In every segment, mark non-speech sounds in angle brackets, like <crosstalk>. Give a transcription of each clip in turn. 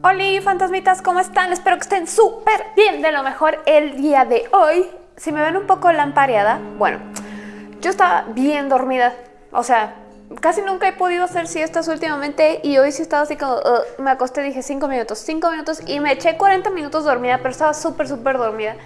Hola fantasmitas, ¿cómo están? Espero que estén súper bien, de lo mejor el día de hoy. Si me ven un poco lampareada, bueno, yo estaba bien dormida, o sea, casi nunca he podido hacer siestas últimamente y hoy sí estaba así como, uh, me acosté, dije 5 minutos, 5 minutos y me eché 40 minutos dormida, pero estaba súper, súper dormida.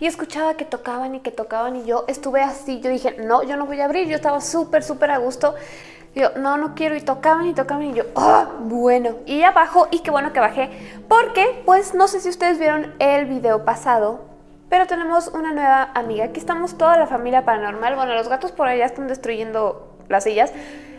Y escuchaba que tocaban y que tocaban y yo estuve así, yo dije, no, yo no voy a abrir, yo estaba súper, súper a gusto yo, no, no quiero. Y tocaban y tocaban y yo, ah, bueno. Y ya bajo y qué bueno que bajé. Porque, pues, no sé si ustedes vieron el video pasado, pero tenemos una nueva amiga. Aquí estamos toda la familia paranormal. Bueno, los gatos por allá están destruyendo las sillas.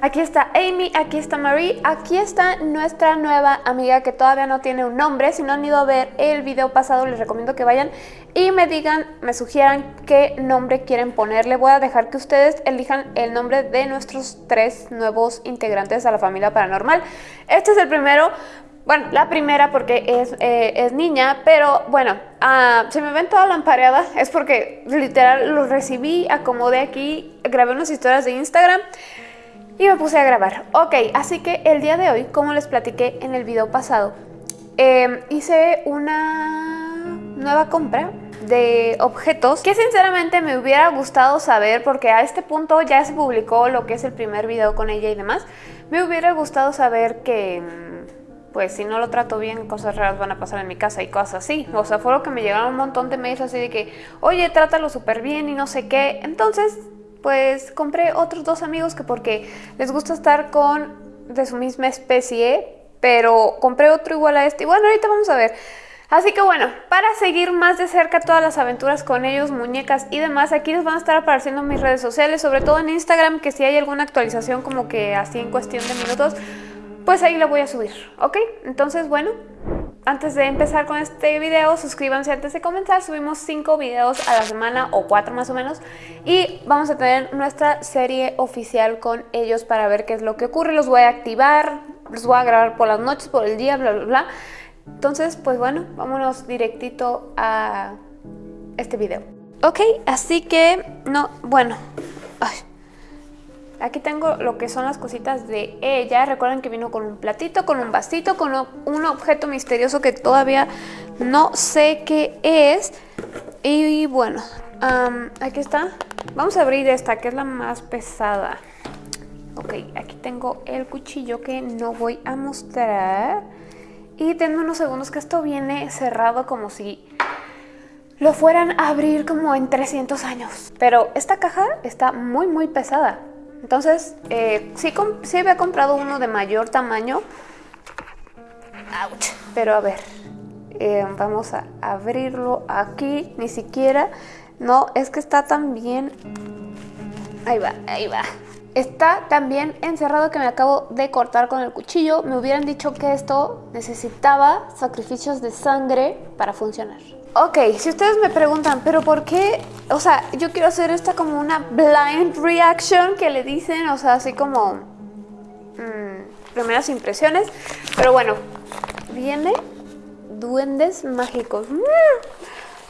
Aquí está Amy, aquí está Marie, aquí está nuestra nueva amiga que todavía no tiene un nombre. Si no han ido a ver el video pasado, les recomiendo que vayan y me digan, me sugieran qué nombre quieren ponerle. Voy a dejar que ustedes elijan el nombre de nuestros tres nuevos integrantes a la familia paranormal. Este es el primero, bueno, la primera porque es, eh, niña, pero bueno, uh, si me ven toda lampareada es porque literal los recibí, acomodé aquí, grabé unas historias de Instagram y me puse a grabar. Ok, así que el día de hoy, como les platiqué en el video pasado, em, hice una nueva compra de objetos que sinceramente me hubiera gustado saber porque a este punto ya se publicó lo que es el primer video con ella y demás. Me hubiera gustado saber que pues si no lo trato bien, cosas raras van a pasar en mi casa y cosas así. O sea, fue lo que me llegaron un montón de mails así de que, oye, trátalo súper bien y no sé qué. Entonces, pues compré otros dos amigos que porque les gusta estar con de su misma especie, pero compré otro igual a este. Y bueno, ahorita vamos a ver. Así que bueno, para seguir más de cerca todas las aventuras con ellos, muñecas y demás, aquí les van a estar apareciendo mis redes sociales, sobre todo en Instagram, que si hay alguna actualización como que así en cuestión de minutos, pues ahí lo voy a subir, ¿ok? Entonces, bueno, antes de empezar con este video, suscríbanse antes de comenzar. Subimos 5 videos a la semana o 4 más o menos. Y vamos a tener nuestra serie oficial con ellos para ver qué es lo que ocurre. Los voy a activar, los voy a grabar por las noches, por el día, bla, bla, bla. Entonces, pues bueno, vámonos directito a este video. Ok, así que, no, bueno, ay, Aquí tengo lo que son las cositas de ella. Recuerden que vino con un platito, con un vasito, con un objeto misterioso que todavía no sé qué es. Y bueno, aquí está. Vamos a abrir esta, que es la más pesada. Ok, aquí tengo el cuchillo que no voy a mostrar. Y tengo unos segundos que esto viene cerrado como si lo fueran a abrir como en 300 años. Pero esta caja está muy muy pesada. Entonces, eh, sí, sí había comprado uno de mayor tamaño. Ouch. Pero a ver, eh, vamos a abrirlo aquí. Ni siquiera, no, es que está tan bien. Ahí va, ahí va. Está tan bien encerrado que me acabo de cortar con el cuchillo. Me hubieran dicho que esto necesitaba sacrificios de sangre para funcionar. Ok, si ustedes me preguntan, pero ¿por qué? O sea, yo quiero hacer esta como una blind reaction que le dicen, o sea, así como mmm, primeras impresiones. Pero bueno, viene duendes mágicos. Mm.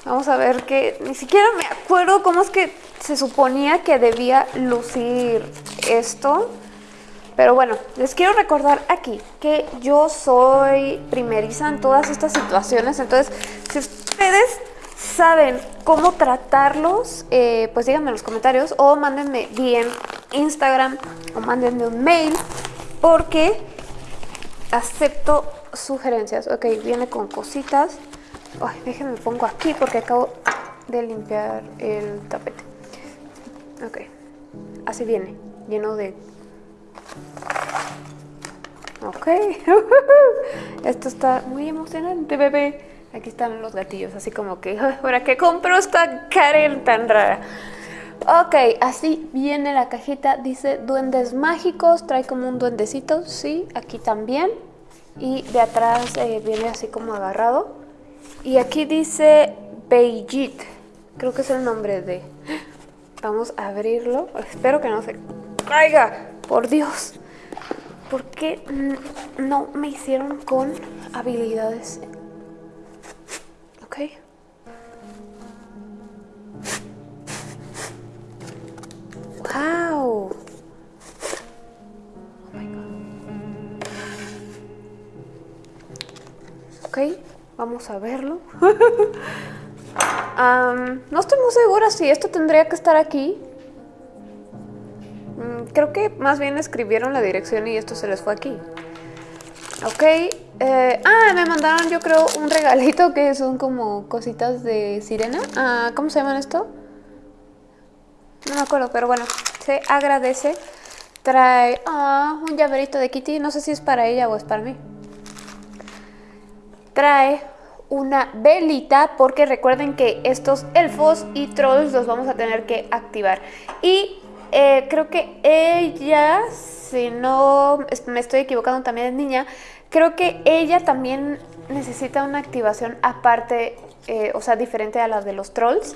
Vamos a ver que ni siquiera me acuerdo cómo es que se suponía que debía lucir esto. Pero bueno, les quiero recordar aquí que yo soy primeriza en todas estas situaciones. Entonces, ustedes saben cómo tratarlos, eh, pues díganme en los comentarios o mándenme bien Instagram o mándenme un mail porque acepto sugerencias. Ok, viene con cositas. Ay, déjenme pongo aquí porque acabo de limpiar el tapete. Ok, así viene, lleno de... Ok, <laughs> esto está muy emocionante, bebé. Aquí están los gatillos, así como que, ¿para qué compro esta Karen tan rara? Ok, así viene la cajita, dice duendes mágicos, trae como un duendecito, sí, aquí también. Y de atrás eh, viene así como agarrado. Y aquí dice Beijit, creo que es el nombre de... Vamos a abrirlo, espero que no se caiga, por Dios. ¿Por qué no me hicieron con habilidades Ok. Wow. Oh. Ok, vamos a verlo. <laughs> Am, no estoy muy segura si esto tendría que estar aquí. Mm, creo que más bien escribieron la dirección y esto se les fue aquí. Ok. Eh, ah, me mandaron yo creo un regalito que son como cositas de sirena. Ah, ¿Cómo se llaman esto? No me acuerdo, pero bueno, se agradece. Trae ah, un llaverito de Kitty. No sé si es para ella o es para mí. Trae una velita porque recuerden que estos elfos y trolls los vamos a tener que activar. Y eh, creo que ella, si no me estoy equivocando, también es niña. Creo que ella también necesita una activación aparte, eh, o sea, diferente a la de los trolls.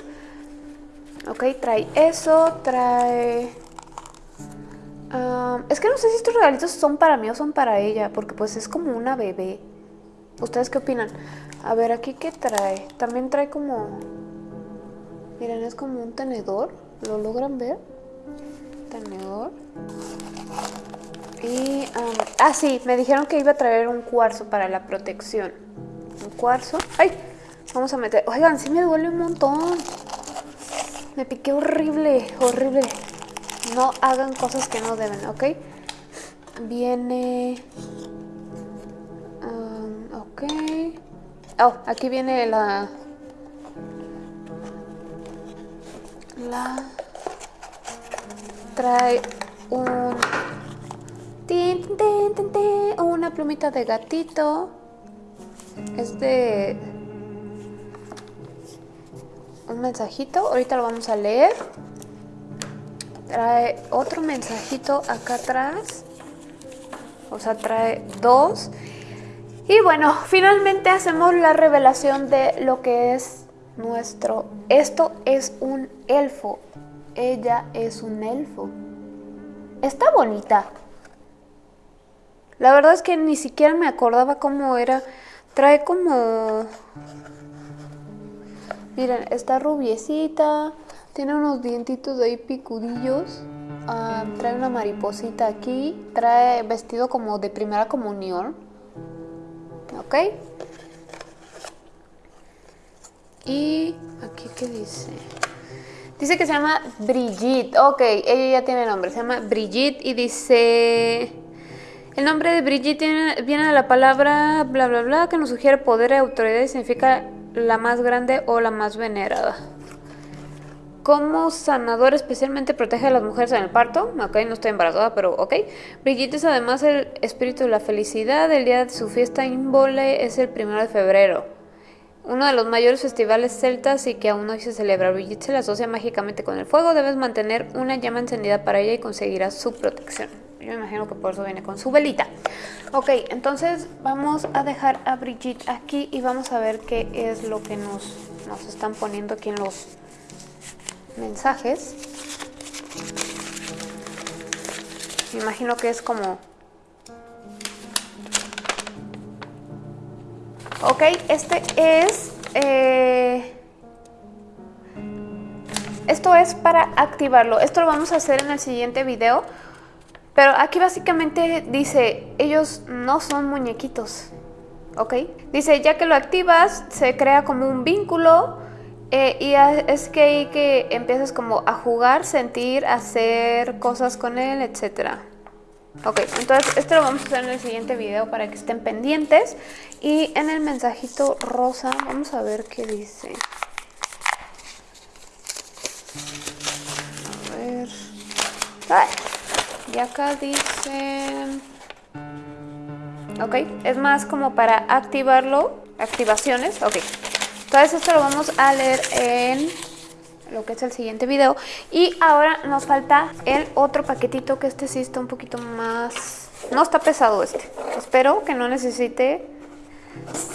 Ok, trae eso, trae... es que no sé si estos regalitos son para mí o son para ella, porque pues es como una bebé. ¿Ustedes qué opinan? A ver, aquí qué trae. También trae como... Miren, es como un tenedor. ¿Lo logran ver? Tenedor. Y... am, ah, sí, me dijeron que iba a traer un cuarzo para la protección. Un cuarzo. ¡Ay! Vamos a meter... Oigan, sí me duele un montón. Me piqué horrible, horrible. No hagan cosas que no deben, ¿ok? Viene... um, ok. Oh, aquí viene la... La... Trae un... tin, tin, una plumita de gatito. Es de... Un mensajito, ahorita lo vamos a leer. Trae otro mensajito acá atrás. O sea, trae dos. Y bueno, finalmente hacemos la revelación de lo que es nuestro... Esto es un elfo. Ella es un elfo. Está bonita. La verdad es que ni siquiera me acordaba cómo era. Trae como... Miren, está rubiecita. Tiene unos dientitos de ahí picudillos. ah, trae una mariposita aquí. Trae vestido como de primera comunión. ¿Ok? Y aquí, ¿qué dice? Dice que se llama Brigitte. Ok, ella ya tiene nombre. Se llama Brigitte y dice... El nombre de Brigitte viene de la palabra bla bla bla que nos sugiere poder y autoridad y significa la más grande o la más venerada. Como sanador especialmente protege a las mujeres en el parto. Ok, no estoy embarazada, pero ok. Brigitte es además el espíritu de la felicidad. El día de su fiesta Invole es el primero de febrero. Uno de los mayores festivales celtas y que aún hoy se celebra. Brigitte se la asocia mágicamente con el fuego. Debes mantener una llama encendida para ella y conseguirás su protección. Yo me imagino que por eso viene con su velita. Ok, entonces vamos a dejar a Brigitte aquí y vamos a ver qué es lo que nos, nos están poniendo aquí en los mensajes. Me imagino que es como... Ok, este es... eh, Esto es para activarlo. Esto lo vamos a hacer en el siguiente video. Pero aquí básicamente dice, ellos no son muñequitos. ¿Ok? Dice, ya que lo activas, se crea como un vínculo. eh, y es que ahí que empiezas como a jugar, sentir, hacer cosas con él, etcétera. Ok, entonces esto lo vamos a hacer en el siguiente video para que estén pendientes. Y en el mensajito rosa, vamos a ver qué dice. A ver. Y acá dice... Ok, es más como para activarlo. Activaciones, ok. Entonces esto lo vamos a leer en lo que es el siguiente video. Y ahora nos falta el otro paquetito que este sí está un poquito más... No está pesado este. Espero que no necesite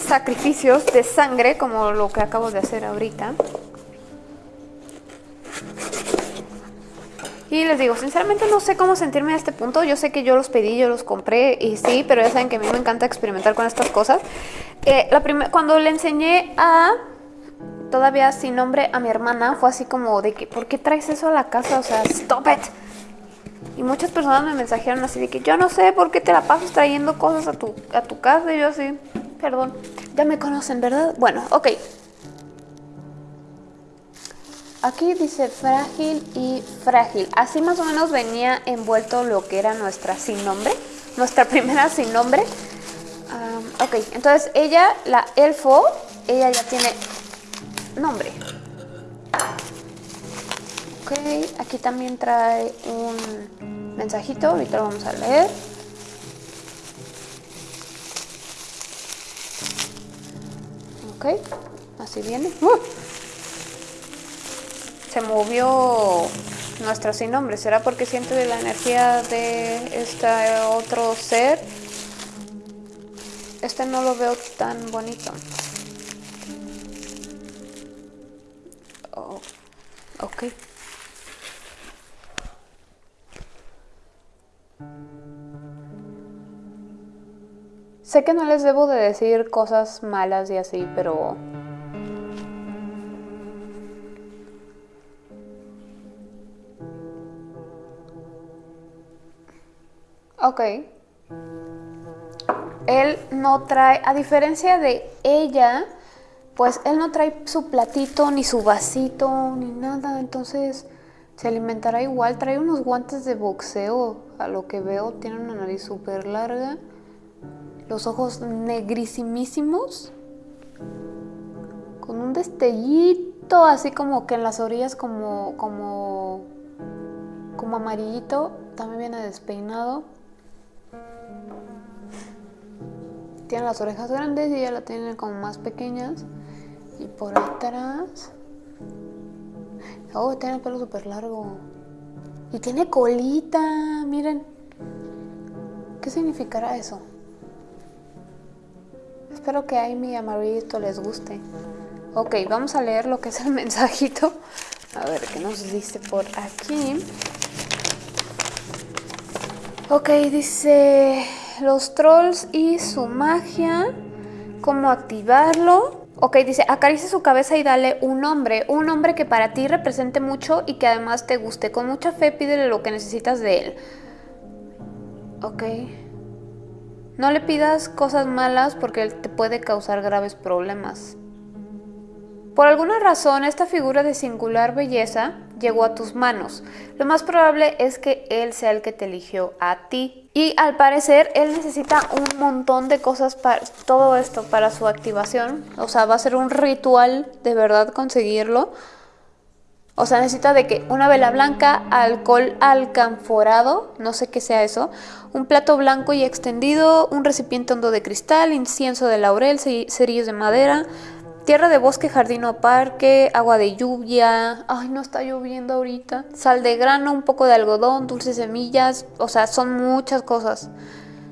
sacrificios de sangre como lo que acabo de hacer ahorita. Y les digo, sinceramente no sé cómo sentirme a este punto. Yo sé que yo los pedí, yo los compré y sí, pero ya saben que a mí me encanta experimentar con estas cosas. Eh, la cuando le enseñé a todavía sin nombre a mi hermana, fue así como de que, ¿por qué traes eso a la casa? O sea, stop it. Y muchas personas me mensajearon así de que yo no sé por qué te la pasas trayendo cosas a tu, a tu casa. Y yo así, perdón, ya me conocen, ¿verdad? Bueno, ok. Aquí dice frágil y frágil. Así más o menos venía envuelto lo que era nuestra sin nombre. Nuestra <laughs> primera sin nombre. ok, entonces ella, la elfo, ella ya tiene nombre. Ok, aquí también trae un mensajito, ahorita lo vamos a leer. Ok, así viene. ¡Uh! Se movió nuestro sin nombre. ¿Será porque siente la energía de este otro ser? Este no lo veo tan bonito. Oh, ok. Sé que no les debo de decir cosas malas y así, pero... Ok. Él no trae, a diferencia de ella, pues él no trae su platito, ni su vasito, ni nada, entonces se alimentará igual. Trae unos guantes de boxeo, a lo que veo, tiene una nariz súper larga los ojos negrísimísimos, con un destellito así como que en las orillas como, como, como amarillito, también viene despeinado. Tiene las orejas grandes y ella la tiene como más pequeñas. Y por atrás... Oh, tiene el pelo súper largo. Y tiene colita, miren. ¿Qué significará eso? Espero que a Amy y a les guste. Ok, vamos a leer lo que es el <laughs> mensajito. A ver, ¿qué nos dice por aquí? Ok, dice los trolls y su magia. ¿Cómo activarlo? Ok, dice, acaricia su cabeza y dale un nombre. Un nombre que para ti represente mucho y que además te guste. Con mucha fe pídele lo que necesitas de él. Ok. No le pidas cosas malas porque él te puede causar graves problemas. Por alguna razón, esta figura de singular belleza llegó a tus manos. Lo más probable es que él sea el que te eligió a ti. Y al parecer, él necesita un montón de cosas para todo esto, para su activación. O sea, va a ser un ritual de verdad conseguirlo. O sea, necesita de que una vela blanca, alcohol alcanforado, no sé qué sea eso, un plato blanco y extendido, un recipiente hondo de cristal, incienso de laurel, cerillos de madera, tierra de bosque, jardín o parque, agua de lluvia, ay no está lloviendo ahorita, sal de grano, un poco de algodón, dulces semillas, o sea, son muchas cosas.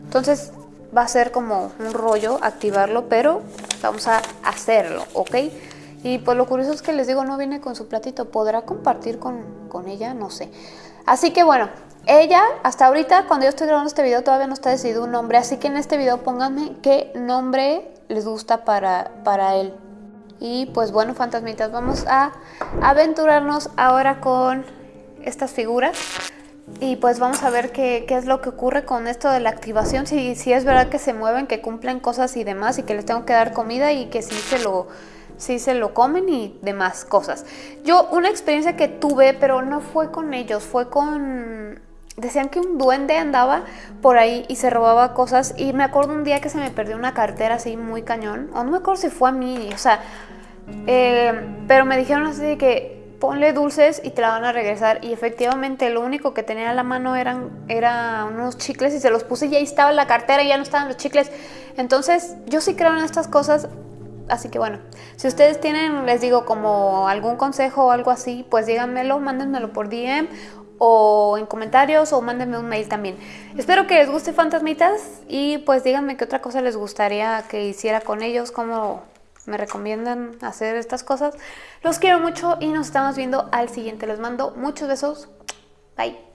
Entonces va a ser como un rollo activarlo, pero vamos a hacerlo, ¿ok? Y pues lo curioso es que les digo, no viene con su platito. ¿Podrá compartir con, con ella? No sé. Así que bueno, ella hasta ahorita, cuando yo estoy grabando este video, todavía no está decidido un nombre. Así que en este video pónganme qué nombre les gusta para, para él. Y pues bueno, fantasmitas, vamos a aventurarnos ahora con estas figuras. Y pues vamos a ver qué, qué, es lo que ocurre con esto de la activación, si, si es verdad que se mueven, que cumplen cosas y demás, y que les tengo que dar comida y que si se lo si se lo comen y demás cosas. Yo una experiencia que tuve, pero no fue con ellos, fue con... Decían que un duende andaba por ahí y se robaba cosas y me acuerdo un día que se me perdió una cartera así muy cañón, o no me acuerdo si fue a mí, o sea, eh, pero me dijeron así de que ponle dulces y te la van a regresar y efectivamente lo único que tenía a la mano eran, eran unos chicles y se los puse y ahí estaba la cartera y ya no estaban los chicles. Entonces yo sí creo en estas cosas, Así que bueno, si ustedes tienen, les digo, como algún consejo o algo así, pues díganmelo, mándenmelo por DM o en comentarios o mándenme un mail también. Espero que les guste Fantasmitas y pues díganme qué otra cosa les gustaría que hiciera con ellos, cómo me recomiendan hacer estas cosas. Los quiero mucho y nos estamos viendo al siguiente. Les mando muchos besos. Bye.